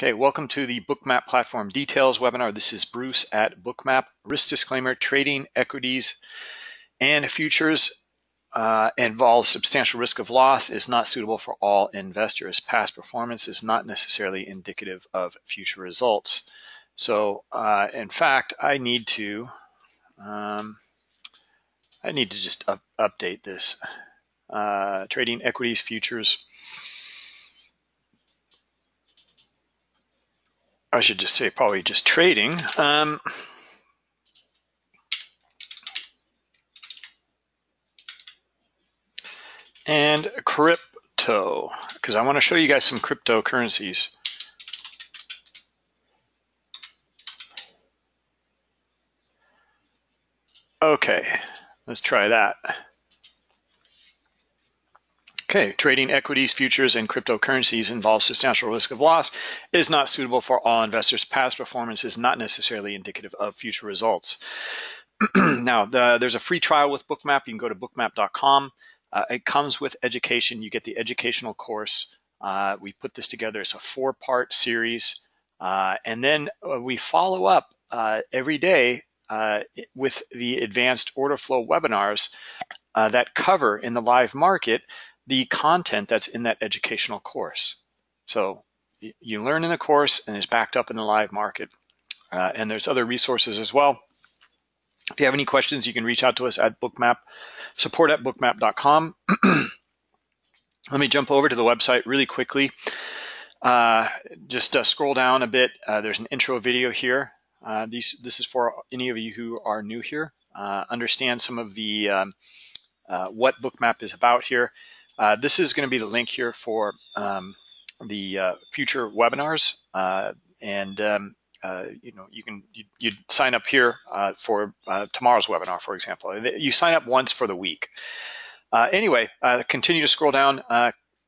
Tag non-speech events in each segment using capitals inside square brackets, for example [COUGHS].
Okay, welcome to the Bookmap Platform Details webinar. This is Bruce at Bookmap. Risk disclaimer, trading equities and futures uh, involves substantial risk of loss, is not suitable for all investors. Past performance is not necessarily indicative of future results. So uh, in fact, I need to, um, I need to just up, update this. Uh, trading equities, futures, I should just say probably just trading. Um, and crypto, because I want to show you guys some cryptocurrencies. Okay, let's try that. Okay, trading equities, futures, and cryptocurrencies involves substantial risk of loss, is not suitable for all investors. Past performance is not necessarily indicative of future results. [CLEARS THROAT] now, the, there's a free trial with Bookmap. You can go to bookmap.com. Uh, it comes with education. You get the educational course. Uh, we put this together as a four-part series. Uh, and then uh, we follow up uh, every day uh, with the advanced order flow webinars that cover in the live market the content that's in that educational course. So you learn in the course and it's backed up in the live market. Uh, and there's other resources as well. If you have any questions, you can reach out to us at bookmap, support at bookmap.com. [CLEARS THROAT] Let me jump over to the website really quickly. Uh, just uh, scroll down a bit. Uh, there's an intro video here. Uh, these, this is for any of you who are new here. Uh, understand some of the um, what Bookmap is about here. Uh, this is going to be the link here for um, the uh, future webinars, uh, and um, uh, you know you can you, you sign up here for tomorrow's webinar, for example. You sign up once for the week. anyway, continue to scroll down.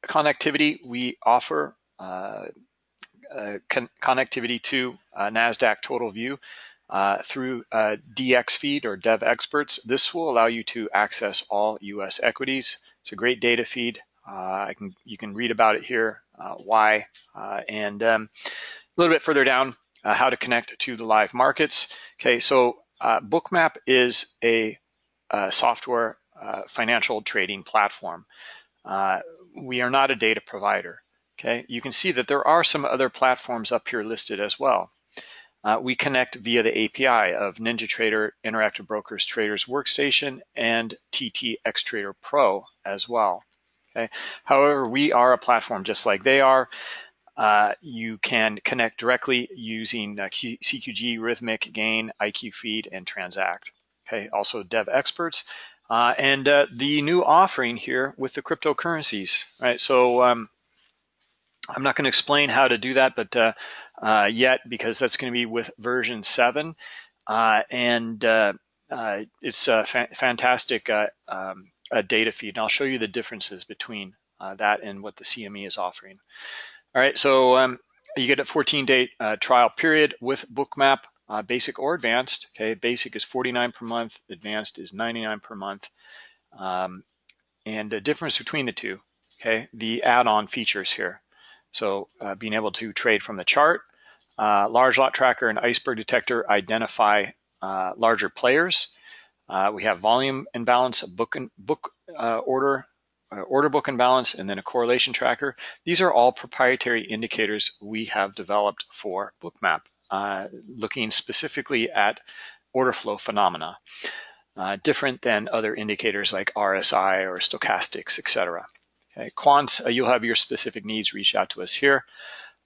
connectivity we offer. Con connectivity to NASDAQ Total View uh, through uh, dxFeed or Devexperts. This will allow you to access all US equities. It's a great data feed. Uh, I can You can read about it here, uh, why, uh, and um, a little bit further down, how to connect to the live markets. Okay, so Bookmap is a, a software financial trading platform. we are not a data provider. Okay, you can see that there are some other platforms up here listed as well. Uh, we connect via the API of NinjaTrader, Interactive Brokers Traders Workstation, and TT Xtrader Pro as well. Okay. However, we are a platform just like they are. Uh, you can connect directly using uh, CQG, Rithmic, Gain, IQ Feed, and Transact. Okay. Also, Devexperts. Uh, and uh, the new offering here with the cryptocurrencies, right? So um, I'm not going to explain how to do that, but uh, uh, yet because that's going to be with version seven, uh, and uh, uh, it's a fa fantastic uh, um, data feed. And I'll show you the differences between that and what the CME is offering. All right, so um, you get a 14-day trial period with Bookmap, basic or advanced. Okay, basic is 49 per month, advanced is 99 per month. Um, and the difference between the two, okay, the add-on features here. So uh, being able to trade from the chart, uh, large lot tracker and iceberg detector identify uh, larger players. Uh, we have volume imbalance, book and book uh, order, uh, order book imbalance, and then a correlation tracker. These are all proprietary indicators we have developed for Bookmap, looking specifically at order flow phenomena, different than other indicators like RSI or stochastics, etc. Okay, quants, uh, you'll have your specific needs, reach out to us here.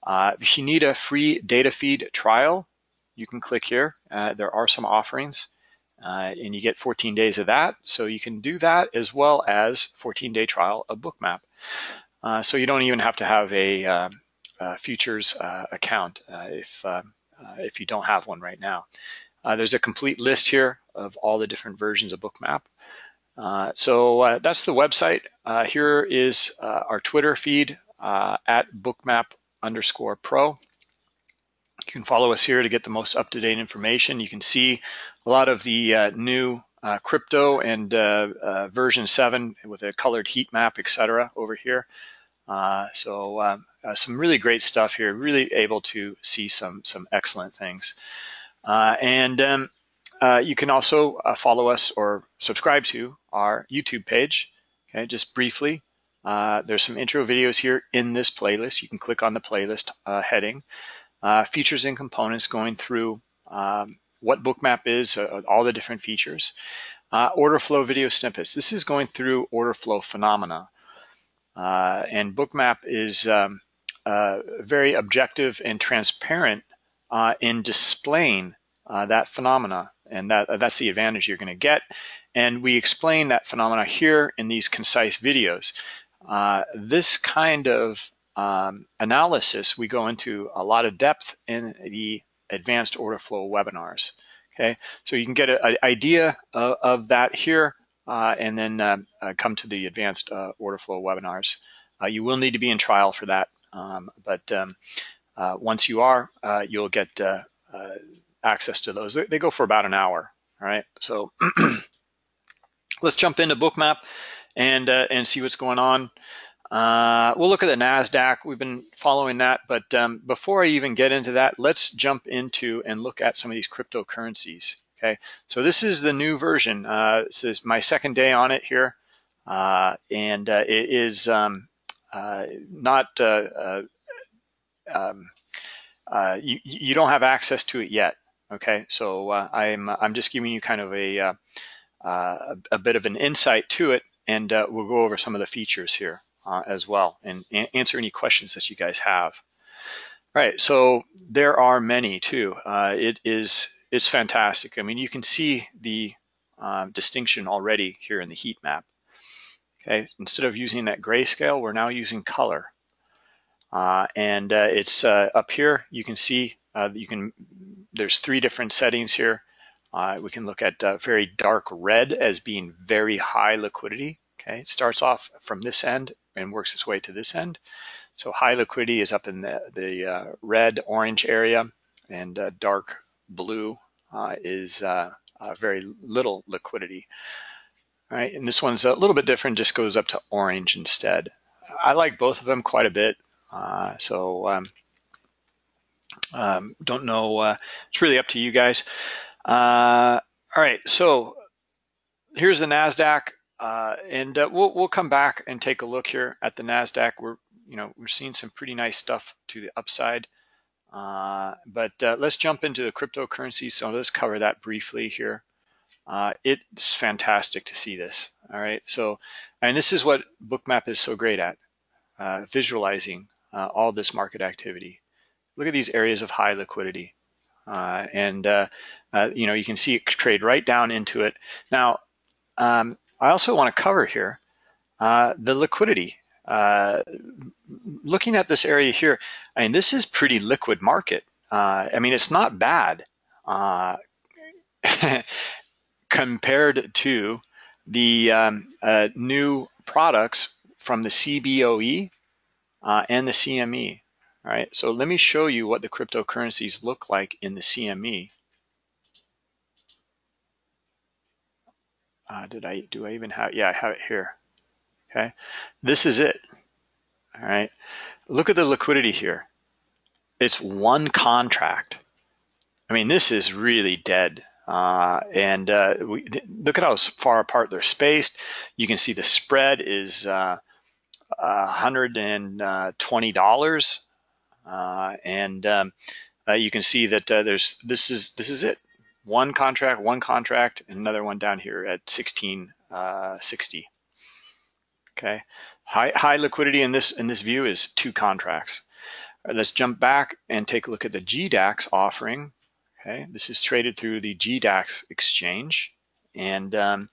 Uh, if you need a free data feed trial, you can click here. Uh, there are some offerings uh, and you get 14 days of that. So you can do that as well as 14 day trial of Bookmap. Uh, so you don't even have to have a, uh, a futures account if, if you don't have one right now. there's a complete list here of all the different versions of Bookmap. Uh, so uh, that's the website. Uh, here is uh, our Twitter feed uh, at bookmap underscore pro. You can follow us here to get the most up-to-date information. You can see a lot of the new crypto and version 7 with a colored heat map, etc. over here. So um, some really great stuff here, really able to see some, some excellent things. And um, uh, you can also uh, follow us or subscribe to our YouTube page. Okay, just briefly, uh, there's some intro videos here in this playlist. You can click on the playlist uh, heading. Uh, features and components going through um, what Bookmap is, uh, all the different features. order flow video snippets. This is going through order flow phenomena. and Bookmap is um, very objective and transparent in displaying that phenomena and that that's the advantage you're going to get. And we explain that phenomena here in these concise videos. Uh, this kind of um, analysis, we go into a lot of depth in the advanced order flow webinars. Okay, so you can get an idea of, of, that here uh, and then uh, uh, come to the advanced uh, order flow webinars. Uh, you will need to be in trial for that, um, but um, once you are, you'll get access to those. They go for about an hour, all right? So [CLEARS THROAT] let's jump into Bookmap and, uh, and see what's going on. Uh, we'll look at the NASDAQ. We've been following that, but um, before I even get into that, let's jump into and look at some of these cryptocurrencies, okay? So this is the new version. Uh, this is my second day on it here, uh, and uh, it is um, uh, not, um, you, you don't have access to it yet. Okay, so uh, I'm I'm just giving you kind of a uh, uh, a bit of an insight to it, and uh, we'll go over some of the features here uh, as well, and answer any questions that you guys have. All right, so there are many too. Uh, it is it's fantastic. I mean, you can see the um, distinction already here in the heat map. Okay, instead of using that grayscale, we're now using color. and it's up here, you can see you can there's three different settings here. Uh, we can look at uh, very dark red as being very high liquidity. Okay, it starts off from this end and works its way to this end. So high liquidity is up in the, the uh, red orange area and uh, dark blue uh, is uh, very little liquidity. All right, and this one's a little bit different, just goes up to orange instead. I like both of them quite a bit. so um, um, don't know. Uh, it's really up to you guys. Uh, all right, so here's the Nasdaq, uh, and uh, we'll we'll come back and take a look here at the Nasdaq. We're you know we're seeing some pretty nice stuff to the upside. Uh, but uh, let's jump into the cryptocurrency. So let's cover that briefly here. it's fantastic to see this. All right, so and this is what Bookmap is so great at, visualizing all this market activity look at these areas of high liquidity. Uh, and, uh, uh, you know, you can see it trade right down into it. Now, um, I also want to cover here uh, the liquidity. Uh, looking at this area here, I mean, this is pretty liquid market. Uh, I mean, it's not bad [LAUGHS] compared to the um, new products from the CBOE and the CME. All right, so let me show you what the cryptocurrencies look like in the CME. Uh, did I, do I even have, yeah, I have it here. Okay, this is it. All right, look at the liquidity here. It's one contract. I mean, this is really dead. Uh, and uh, we, look at how far apart they're spaced. You can see the spread is uh, $120 uh, and um, uh, you can see that uh, there's this is this is it. One contract, one contract, and another one down here at 1660. Okay, high high liquidity in this in this view is two contracts. Right, let's jump back and take a look at the GDAX offering. Okay, this is traded through the GDAX exchange and um,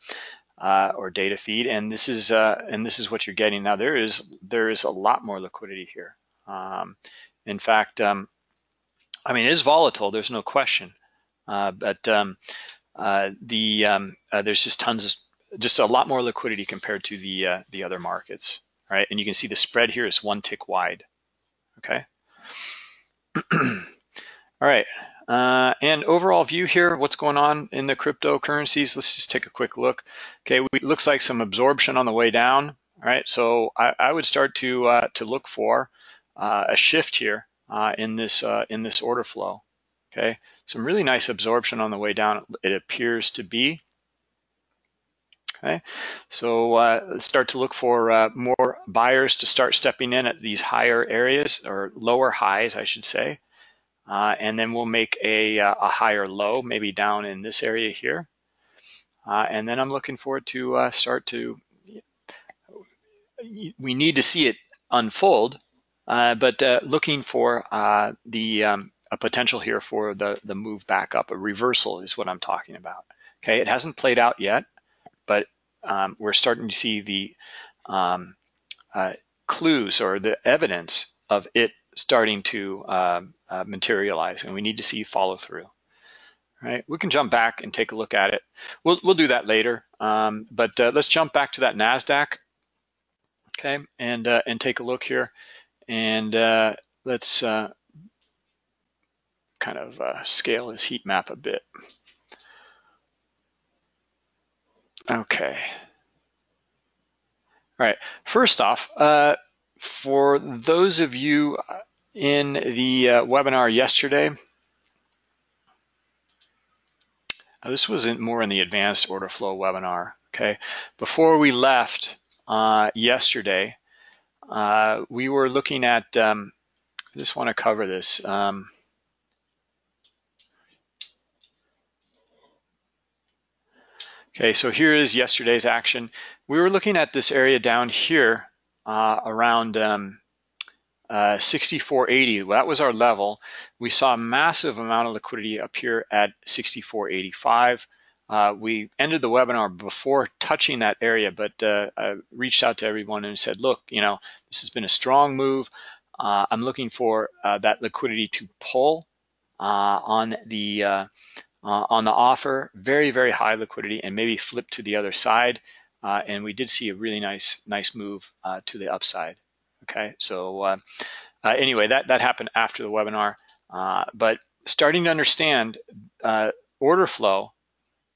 uh, or data feed, and this is uh, and this is what you're getting now. There is there is a lot more liquidity here. Um, in fact, um, I mean, it is volatile, there's no question. Uh, but um, uh, the um, uh, there's just tons of, just a lot more liquidity compared to the uh, the other markets, right? And you can see the spread here is one tick wide, okay? [CLEARS THROAT] All right, uh, and overall view here, what's going on in the cryptocurrencies? Let's just take a quick look. Okay, it looks like some absorption on the way down. All right, so I, I would start to uh, to look for a shift here uh, in this uh, in this order flow. Okay, some really nice absorption on the way down. It appears to be. Okay, so uh, start to look for uh, more buyers to start stepping in at these higher areas or lower highs, I should say. and then we'll make a, a higher low, maybe down in this area here. and then I'm looking forward to start to we need to see it unfold, uh, but uh, looking for uh, the um, a potential here for the the move back up. A reversal is what I'm talking about. Okay, it hasn't played out yet, but um, we're starting to see the um, uh, clues or the evidence of it starting to um, uh, materialize, and we need to see follow through. Right, we can jump back and take a look at it. We'll we'll do that later, um, but uh, let's jump back to that Nasdaq okay, and uh, and take a look here, and uh, let's uh, kind of uh, scale this heat map a bit. Okay. All right. First off, uh, for those of you in the uh, webinar yesterday, this was in, more in the advanced order flow webinar. Okay. Before we left, uh, yesterday. Uh, we were looking at, um, I just want to cover this. Um, okay, so here is yesterday's action. We were looking at this area down here uh, around um, uh, 6480. Well, that was our level. We saw a massive amount of liquidity appear at 6485. Uh, we ended the webinar before touching that area, but uh, I reached out to everyone and said, look, you know, this has been a strong move. Uh, I'm looking for uh, that liquidity to pull uh, on the uh, on the offer, very, very high liquidity and maybe flip to the other side. and we did see a really nice, nice move to the upside. Okay, so anyway, that, that happened after the webinar. but starting to understand order flow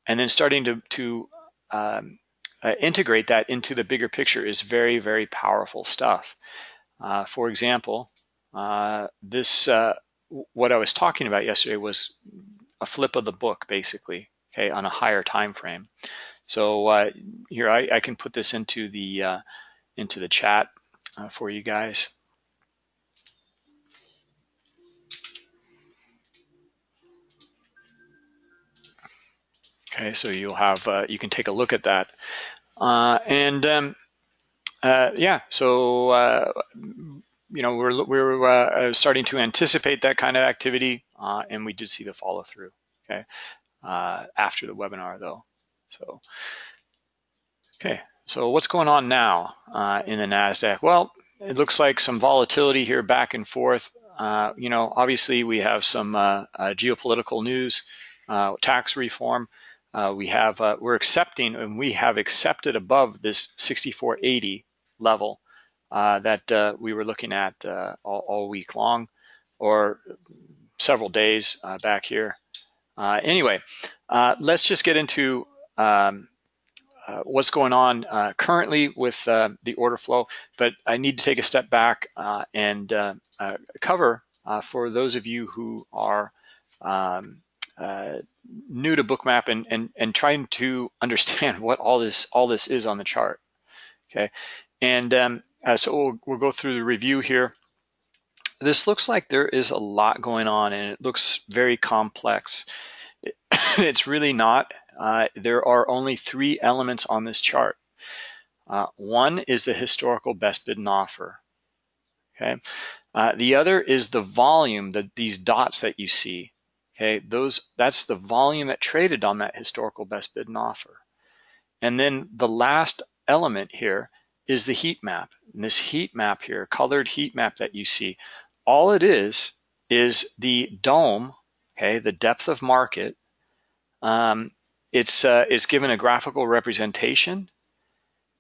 and then starting to, to um, uh, integrate that into the bigger picture is very, very powerful stuff. Uh, for example, uh, this, uh, what I was talking about yesterday was a flip of the book, basically, okay, on a higher time frame. So uh, here I, I, can put this into the uh, into the chat for you guys. Okay, so you'll have, uh, you can take a look at that. Uh, and um, uh, yeah, so, uh, you know, we're, we're uh, starting to anticipate that kind of activity uh, and we did see the follow through, okay, after the webinar though. So, okay, so what's going on now in the NASDAQ? Well, it looks like some volatility here back and forth. you know, obviously we have some geopolitical news, tax reform, uh, we have uh, we're accepting and we have accepted above this 6480 level uh, that uh, we were looking at uh, all, all, week long or several days uh, back here. anyway, let's just get into um, what's going on currently with the order flow, but I need to take a step back and cover for those of you who are um, uh, new to bookmap and, and, and trying to [LAUGHS] understand what all this all this is on the chart. Okay, and um, uh, so we'll, we'll go through the review here. This looks like there is a lot going on and it looks very complex. [COUGHS] it's really not. Uh, there are only three elements on this chart. Uh, one is the historical best bid and offer. Okay, uh, the other is the volume, that these dots that you see. Okay, those that's the volume that traded on that historical best bid and offer. And then the last element here is the heat map. And this heat map here, colored heat map that you see, all it is is the dome, okay, the depth of market. Um, it's uh, it's given a graphical representation,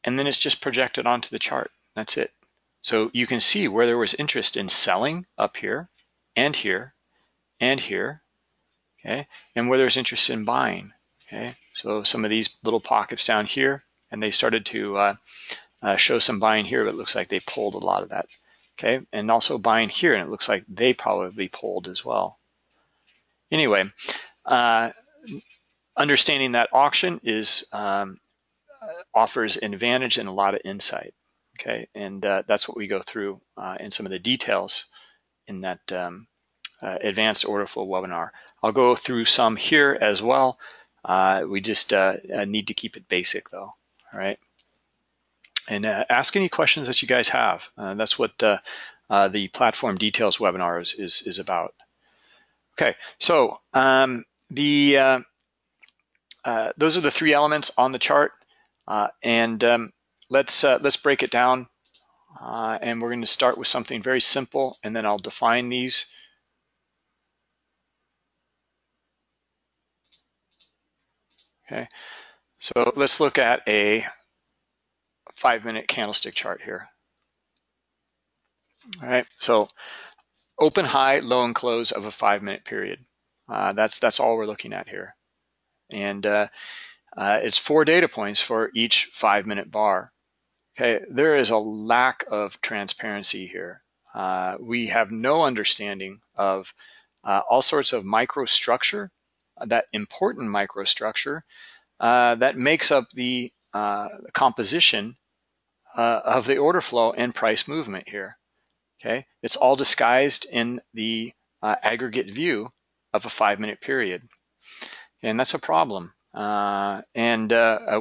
and then it's just projected onto the chart. That's it. So you can see where there was interest in selling up here and here and here okay? And where there's interest in buying, okay? So some of these little pockets down here, and they started to uh, uh, show some buying here, but it looks like they pulled a lot of that. Okay, and also buying here, and it looks like they probably pulled as well. Anyway, uh, understanding that auction is um, offers an advantage and a lot of insight. Okay, and uh, that's what we go through uh, in some of the details in that um, uh, advanced order flow webinar. I'll go through some here as well. Uh, we just uh, uh, need to keep it basic though, all right? And ask any questions that you guys have. that's what the platform details webinar is, is, is about. Okay, so um, the those are the three elements on the chart. and um, let's uh, let's break it down. Uh, and we're going to start with something very simple, and then I'll define these. Okay, so let's look at a five-minute candlestick chart here. All right, so open, high, low, and close of a five-minute period. Uh, that's that's all we're looking at here, and uh, uh, it's four data points for each five-minute bar. Okay, there is a lack of transparency here. Uh, we have no understanding of uh, all sorts of microstructure, that important microstructure uh, that makes up the uh, composition uh, of the order flow and price movement here. Okay, it's all disguised in the uh, aggregate view of a five-minute period, and that's a problem. and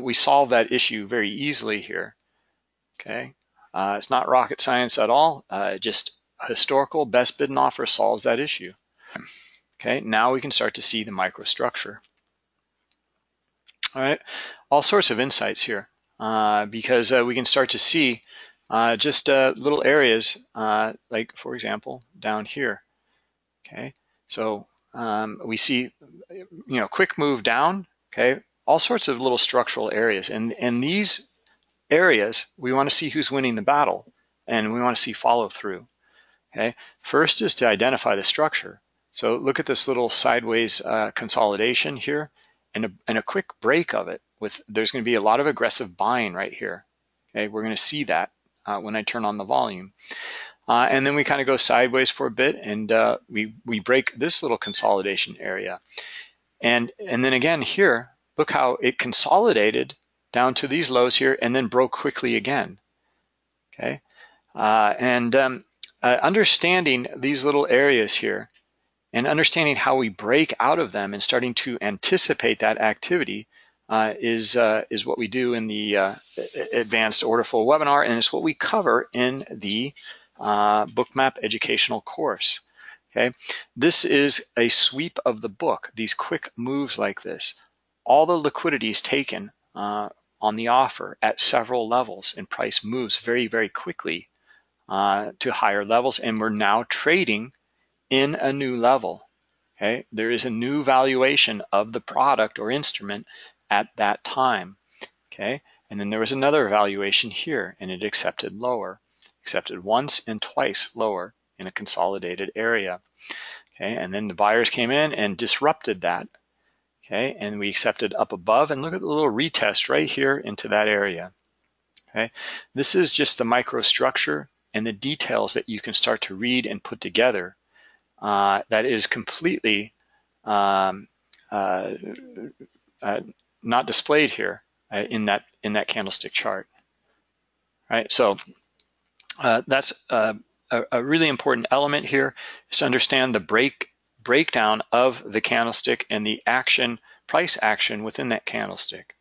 we solve that issue very easily here. Okay, uh, it's not rocket science at all. Uh, just historical best bid and offer solves that issue. Okay, now we can start to see the microstructure. All right, all sorts of insights here uh, because uh, we can start to see uh, just uh, little areas like, for example, down here. Okay, so um, we see, you know, quick move down. Okay, all sorts of little structural areas, and and these areas, we want to see who's winning the battle and we want to see follow through. Okay, first is to identify the structure. So look at this little sideways uh, consolidation here and a, and a quick break of it with there's going to be a lot of aggressive buying right here. Okay, we're going to see that uh, when I turn on the volume. Uh, and then we kind of go sideways for a bit and uh, we, we break this little consolidation area. And, and then again here, look how it consolidated down to these lows here and then broke quickly again. Okay, uh, and um, uh, understanding these little areas here and understanding how we break out of them and starting to anticipate that activity uh, is uh, is what we do in the uh, advanced order flow webinar and it's what we cover in the uh, bookmap educational course. Okay, this is a sweep of the book, these quick moves like this. All the liquidity is taken uh, on the offer at several levels and price moves very, very quickly uh, to higher levels. And we're now trading in a new level. Okay, there is a new valuation of the product or instrument at that time. Okay, and then there was another valuation here and it accepted lower, accepted once and twice lower in a consolidated area. Okay, and then the buyers came in and disrupted that okay? And we accepted up above and look at the little retest right here into that area, okay? This is just the microstructure and the details that you can start to read and put together uh, that is completely um, uh, uh, not displayed here uh, in that in that candlestick chart, right? So uh, that's a, a really important element here is to understand the break breakdown of the candlestick and the action, price action within that candlestick.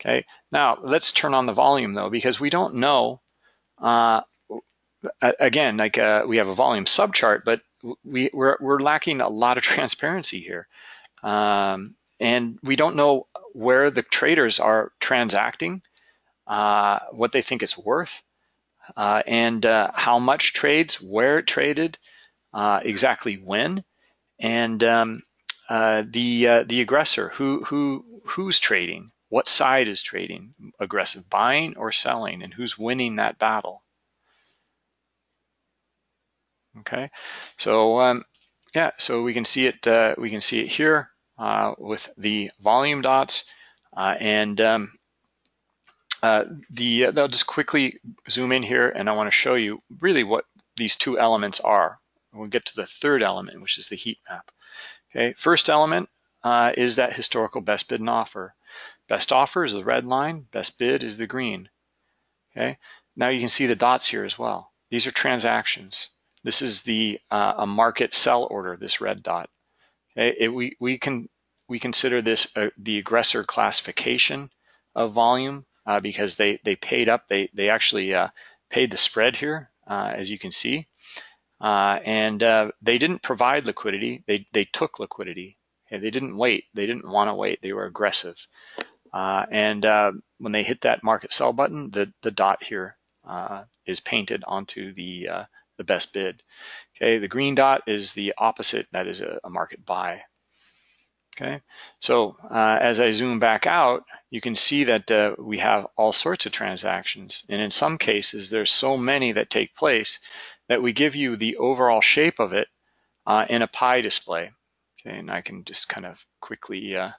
Okay, now let's turn on the volume though, because we don't know, uh, again, like uh, we have a volume subchart, but we, we're, we're lacking a lot of [LAUGHS] transparency here. Um, and we don't know where the traders are transacting, uh, what they think it's worth, uh, and uh, how much trades, where it traded, uh, exactly when. And um, uh, the uh, the aggressor who who who's trading? What side is trading? Aggressive buying or selling? And who's winning that battle okay so um, yeah so we can see it uh, we can see it here uh, with the volume dots uh, and um, uh, the uh, I'll just quickly zoom in here and I want to show you really what these two elements are. We'll get to the third element, which is the heat map. Okay, first element uh, is that historical best bid and offer. Best offer is the red line, best bid is the green. Okay, now you can see the dots here as well. These are transactions. This is the uh, a market sell order, this red dot. Okay, it, we, we can we consider this uh, the aggressor classification of volume uh, because they, they paid up, they, they actually uh, paid the spread here, uh, as you can see. And they didn't provide liquidity, they, they took liquidity. Okay, they didn't wait, they didn't wanna wait, they were aggressive. and when they hit that market sell button, the, the dot here is painted onto the, the best bid. Okay, the green dot is the opposite, that is a, a market buy. Okay, so uh, as I zoom back out, you can see that uh, we have all sorts of transactions. And in some cases, there's so many that take place that we give you the overall shape of it uh, in a pie display. Okay, and I can just kind of quickly uh,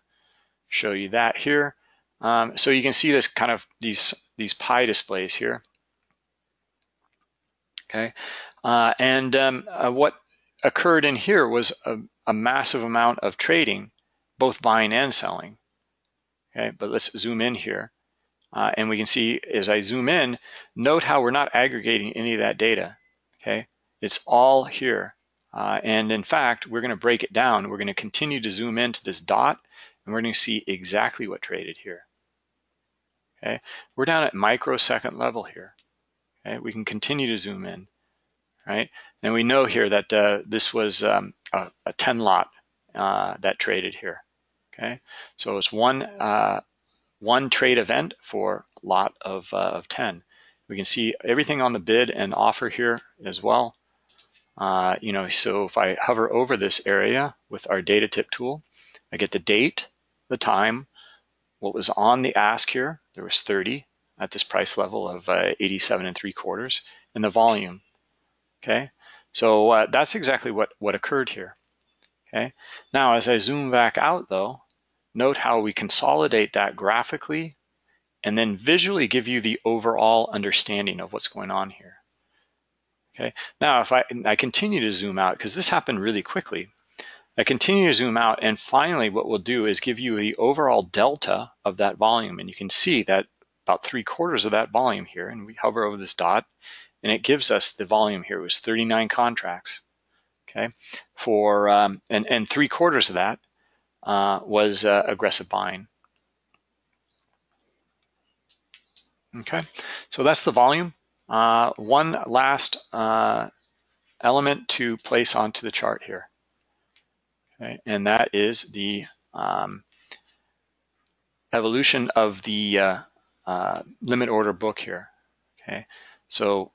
show you that here. Um, so you can see this kind of these, these pie displays here. Okay, uh, and um, uh, what occurred in here was a, a massive amount of trading both buying and selling. Okay, but let's zoom in here. Uh, and we can see as I zoom in, note how we're not aggregating any of that data. Okay, it's all here. Uh, and in fact, we're going to break it down. We're going to continue to zoom into this dot, and we're going to see exactly what traded here. Okay, we're down at microsecond level here. Okay, we can continue to zoom in, right? And we know here that uh, this was um, a, a 10 lot uh, that traded here. Okay, so it's one uh, one trade event for lot of, uh, of 10. We can see everything on the bid and offer here as well. Uh, you know, so if I hover over this area with our data tip tool, I get the date, the time, what was on the ask here, there was 30 at this price level of uh, 87 and three quarters, and the volume, okay? So uh, that's exactly what, what occurred here, okay? Now, as I zoom back out though, Note how we consolidate that graphically and then visually give you the overall understanding of what's going on here. Okay, now if I, I continue to zoom out, because this happened really quickly, I continue to zoom out and finally what we'll do is give you the overall delta of that volume. And you can see that about three quarters of that volume here, and we hover over this dot, and it gives us the volume here. It was 39 contracts, okay? For, um, and, and three quarters of that uh, was uh, aggressive buying. Okay, so that's the volume. Uh, one last uh, element to place onto the chart here. Okay, and that is the um, evolution of the uh, uh, limit order book here. Okay, so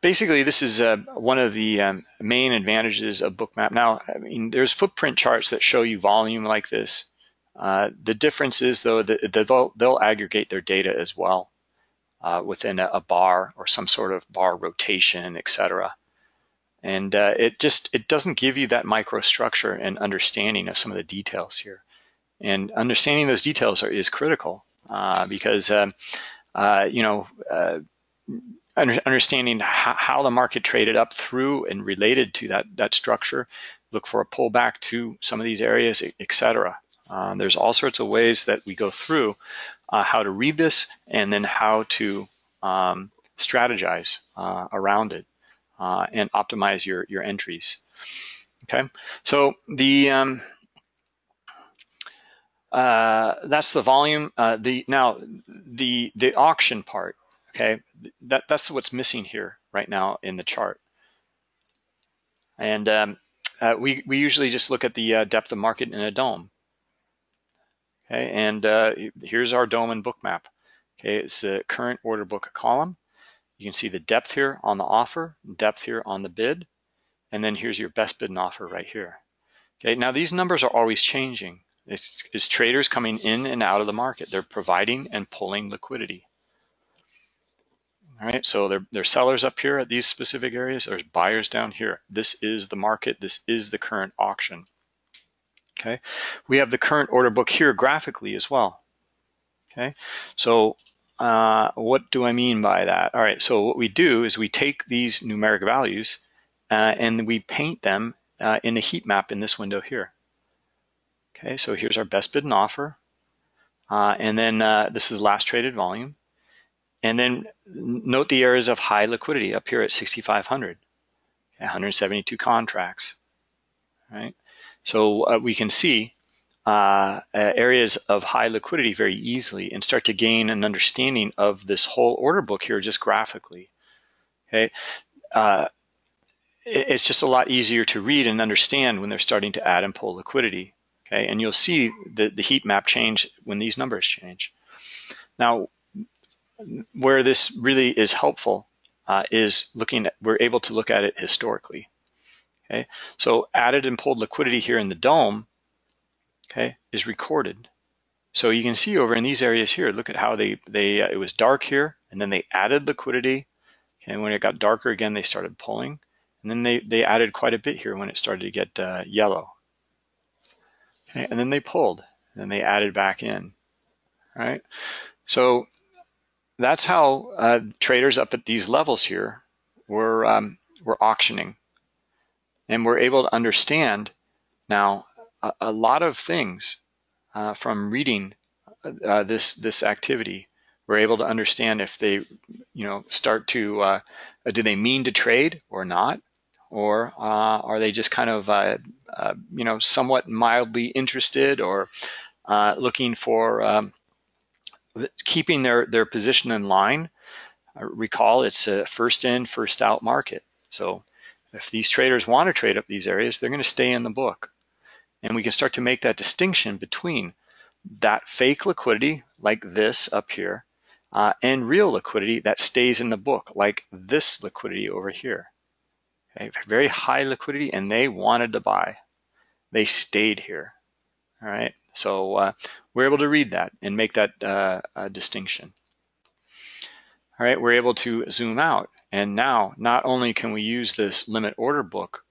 basically, this is uh, one of the um, main advantages of Bookmap. Now, I mean, there's footprint charts that show you volume like this. Uh, the difference is, though, that they'll, they'll aggregate their data as well uh, within a, a, bar or some sort of bar rotation, etc. And uh, it just it doesn't give you that microstructure and understanding of some of the details here. And understanding those details are, is critical uh, because um, uh, you know understanding how the market traded up through and related to that, that structure, look for a pullback to some of these areas, etc. Um, there's all sorts of ways that we go through uh, how to read this and then how to um, strategize uh, around it uh, and optimize your, your entries. Okay, so the um, uh, that's the volume. Uh, the now the the auction part okay? That, that's what's missing here right now in the chart. And um, uh, we, we usually just look at the uh, depth of market in a dome. Okay, and uh, here's our dome and Bookmap. Okay, it's the current order book column. You can see the depth here on the offer, depth here on the bid, and then here's your best bid and offer right here. Okay, now these numbers are always changing. It's, traders coming in and out of the market. They're providing and pulling liquidity. All right, so there, there's sellers up here at these specific areas. There's buyers down here. This is the market. This is the current auction. Okay, we have the current order book here graphically as well. Okay, so uh, what do I mean by that? All right, so what we do is we take these numeric values uh, and we paint them uh, in a heat map in this window here. Okay, so here's our best bid and offer. Uh, and then uh, this is last traded volume. And then note the areas of high liquidity up here at 6,500, 172 contracts, right? So uh, we can see uh, areas of high liquidity very easily and start to gain an understanding of this whole order book here just graphically. Okay, uh, it's just a lot easier to read and understand when they're starting to add and pull liquidity. Okay, and you'll see the, the heat map change when these numbers change. Now, where this really is helpful uh, is looking at, we're able to look at it historically. Okay, so added and pulled liquidity here in the dome, okay, is recorded. So you can see over in these areas here, look at how they, they uh, it was dark here, and then they added liquidity. Okay, and when it got darker again, they started pulling. And then they, they added quite a bit here when it started to get uh, yellow. Okay, and then they pulled, and then they added back in, right? So that's how uh, traders up at these levels here were, um, were auctioning. And we're able to understand now a, a lot of things uh, from reading uh, this this activity. We're able to understand if they, you know, start to, uh, do they mean to trade or not? Or uh, are they just kind of, uh, uh, you know, somewhat mildly interested or looking for um, keeping their, their position in line? recall, it's a first in, first out market. So if these traders want to trade up these areas, they're going to stay in the book. And we can start to make that distinction between that fake liquidity, like this up here, uh, and real liquidity that stays in the book, like this liquidity over here. Very high liquidity, and they wanted to buy. They stayed here. All right, so uh, we're able to read that and make that uh, distinction. All right, we're able to zoom out, and now not only can we use this limit order book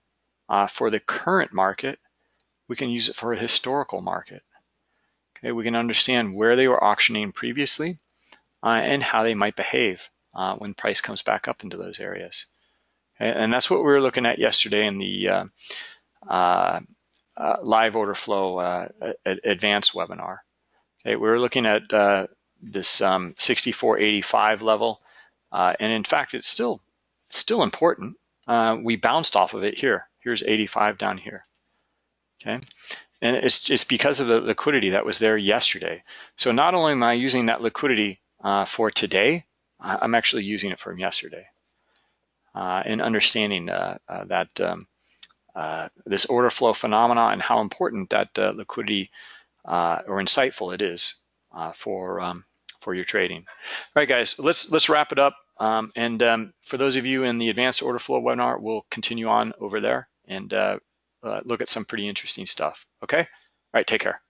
uh, for the current market, we can use it for a historical market. Okay, we can understand where they were auctioning previously uh, and how they might behave uh, when price comes back up into those areas. And that's what we were looking at yesterday in the uh, uh, uh live order flow uh, advanced webinar. Okay, we were looking at this um, 6485 level, and in fact, it's still still important. we bounced off of it here. Here's 85 down here okay? And it's, it's because of the liquidity that was there yesterday. So not only am I using that liquidity uh, for today, I'm actually using it from yesterday. Uh, and understanding uh, uh that um, uh, this order flow phenomena and how important that uh, liquidity or insightful it is for um, for your trading. All right, guys, let's let's wrap it up. Um, and um, for those of you in the advanced order flow webinar, we'll continue on over there and uh, look at some pretty interesting stuff. Okay? All right, take care.